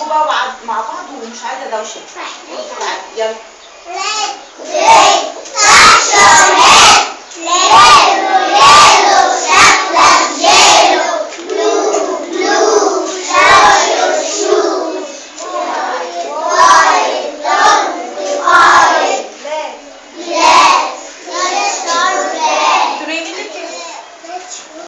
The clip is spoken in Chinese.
我把麻麻瓜虫杀得到死，我要。